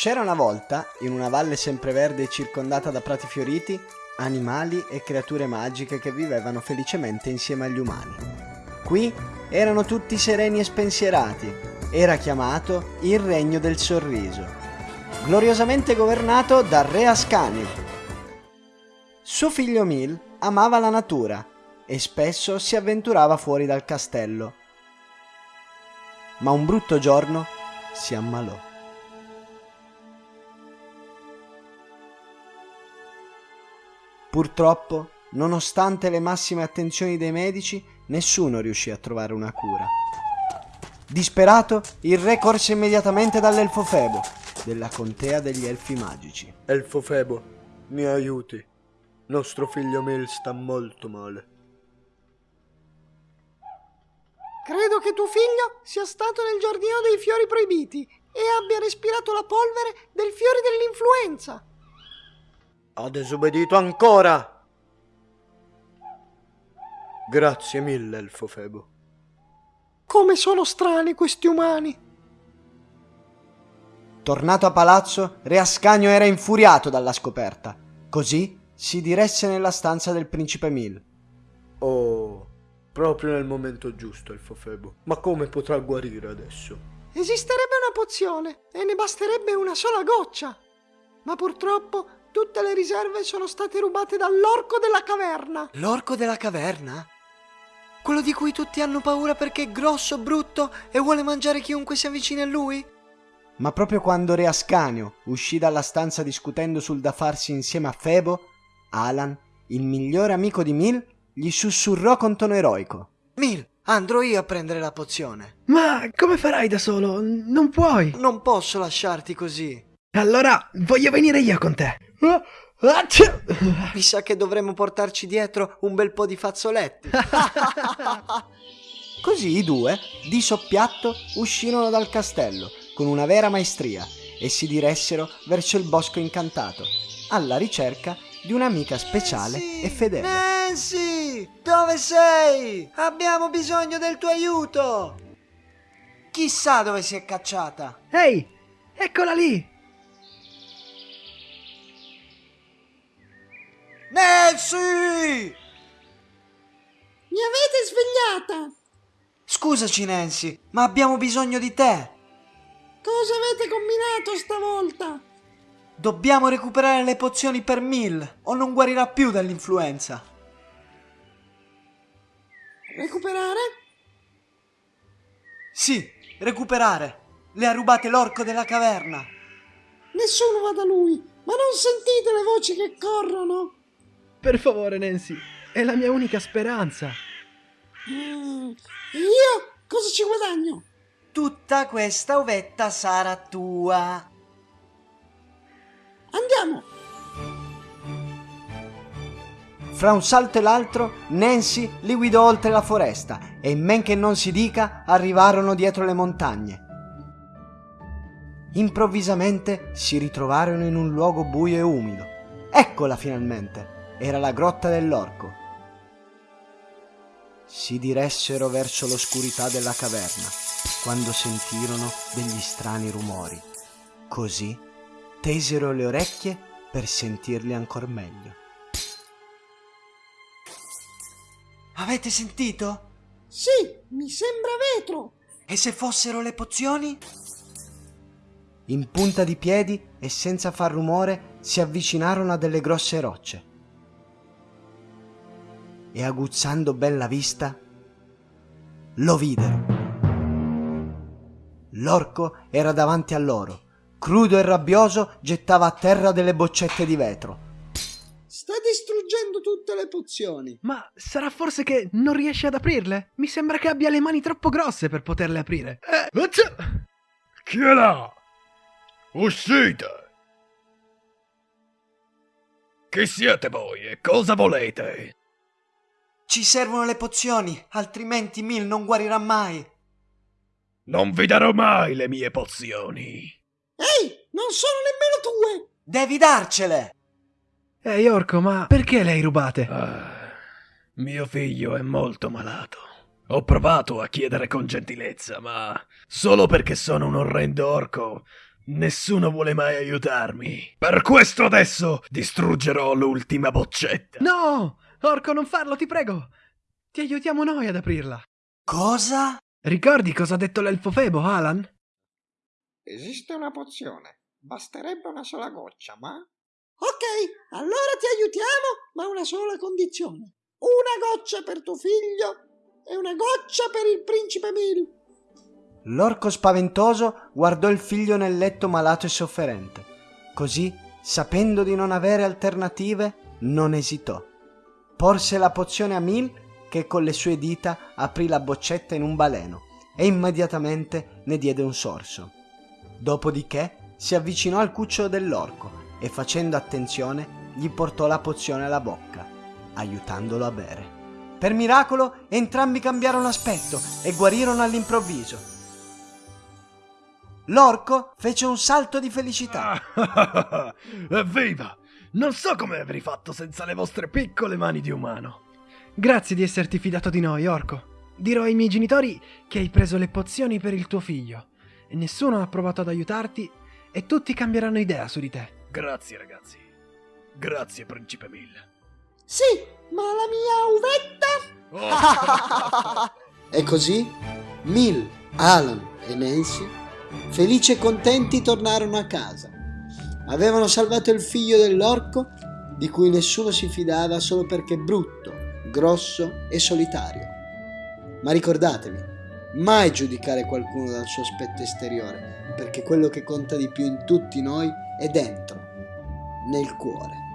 C'era una volta, in una valle sempreverde circondata da prati fioriti, animali e creature magiche che vivevano felicemente insieme agli umani. Qui erano tutti sereni e spensierati. Era chiamato il Regno del Sorriso, gloriosamente governato dal re Ascanio. Suo figlio Mil amava la natura e spesso si avventurava fuori dal castello. Ma un brutto giorno si ammalò. Purtroppo, nonostante le massime attenzioni dei medici, nessuno riuscì a trovare una cura. Disperato, il re corse immediatamente dall'elfo Febo, della contea degli elfi magici. Elfo Febo, mi aiuti. Nostro figlio Mil sta molto male. Credo che tuo figlio sia stato nel giardino dei fiori proibiti e abbia respirato la polvere del fiore dell'influenza. Ha disobbedito ancora! Grazie mille, Elfo Febo. Come sono strani questi umani. Tornato a palazzo, Re Ascanio era infuriato dalla scoperta. Così si diresse nella stanza del principe Mil. Oh, proprio nel momento giusto, Elfo Febo. Ma come potrà guarire adesso? Esisterebbe una pozione e ne basterebbe una sola goccia. Ma purtroppo tutte le riserve sono state rubate dall'orco della caverna. L'orco della caverna? Quello di cui tutti hanno paura perché è grosso, brutto e vuole mangiare chiunque si avvicini a lui? Ma proprio quando Re Ascanio uscì dalla stanza discutendo sul da farsi insieme a Febo, Alan, il migliore amico di Mil, gli sussurrò con tono eroico. Mil, andrò io a prendere la pozione. Ma come farai da solo? Non puoi. Non posso lasciarti così. Allora voglio venire io con te. Mi sa che dovremmo portarci dietro un bel po' di fazzoletti. Così i due, di soppiatto, uscirono dal castello con una vera maestria e si diressero verso il bosco incantato, alla ricerca di un'amica speciale Nancy! e fedele. Nancy, dove sei? Abbiamo bisogno del tuo aiuto. Chissà dove si è cacciata. Ehi, eccola lì. Nancy! Mi avete svegliata. Scusaci Nancy, ma abbiamo bisogno di te. Cosa avete combinato stavolta? Dobbiamo recuperare le pozioni per Mill o non guarirà più dall'influenza. Recuperare? Sì, recuperare. Le ha rubate l'orco della caverna. Nessuno va da lui. Ma non sentite le voci che corrono? Per favore, Nancy, è la mia unica speranza. Mm, io cosa ci guadagno? Tutta questa uvetta sarà tua. Andiamo. Fra un salto e l'altro, Nancy li guidò oltre la foresta e in men che non si dica arrivarono dietro le montagne. Improvvisamente si ritrovarono in un luogo buio e umido. Eccola finalmente! Era la grotta dell'orco. Si diressero verso l'oscurità della caverna quando sentirono degli strani rumori. Così tesero le orecchie per sentirli ancor meglio. Avete sentito? Sì, mi sembra vetro. E se fossero le pozioni? In punta di piedi e senza far rumore si avvicinarono a delle grosse rocce. E aguzzando ben la vista, lo videro. L'orco era davanti a loro. Crudo e rabbioso gettava a terra delle boccette di vetro. Sta distruggendo tutte le pozioni. Ma sarà forse che non riesce ad aprirle? Mi sembra che abbia le mani troppo grosse per poterle aprire. Eh! Chi è là? Uscite! Chi siete voi e cosa volete? Ci servono le pozioni, altrimenti Mil non guarirà mai. Non vi darò mai le mie pozioni. Ehi, non sono nemmeno tue. Devi darcele! Ehi, orco, ma perché le hai rubate? Ah, mio figlio è molto malato. Ho provato a chiedere con gentilezza, ma solo perché sono un orrendo orco Nessuno vuole mai aiutarmi. Per questo adesso distruggerò l'ultima boccetta. No! Orco, non farlo, ti prego! Ti aiutiamo noi ad aprirla. Cosa? Ricordi cosa ha detto l'elfo Febo, Alan? Esiste una pozione. Basterebbe una sola goccia, ma... Ok, allora ti aiutiamo, ma una sola condizione. Una goccia per tuo figlio e una goccia per il principe Mil. L'orco spaventoso guardò il figlio nel letto malato e sofferente. Così, sapendo di non avere alternative, non esitò. Porse la pozione a Mil che con le sue dita aprì la boccetta in un baleno e immediatamente ne diede un sorso. Dopodiché si avvicinò al cucciolo dell'orco e facendo attenzione gli portò la pozione alla bocca, aiutandolo a bere. Per miracolo entrambi cambiarono aspetto e guarirono all'improvviso. L'orco fece un salto di felicità. Evviva! Non so come avrei fatto senza le vostre piccole mani di umano. Grazie di esserti fidato di noi, Orco. Dirò ai miei genitori che hai preso le pozioni per il tuo figlio e nessuno ha provato ad aiutarti e tutti cambieranno idea su di te. Grazie ragazzi. Grazie principe Mill. Sì, ma la mia uvetta... E così Mill, Alan e Nancy, felici e contenti, tornarono a casa. Avevano salvato il figlio dell'orco, di cui nessuno si fidava solo perché brutto, grosso e solitario. Ma ricordatevi, mai giudicare qualcuno dal suo aspetto esteriore, perché quello che conta di più in tutti noi è dentro, nel cuore.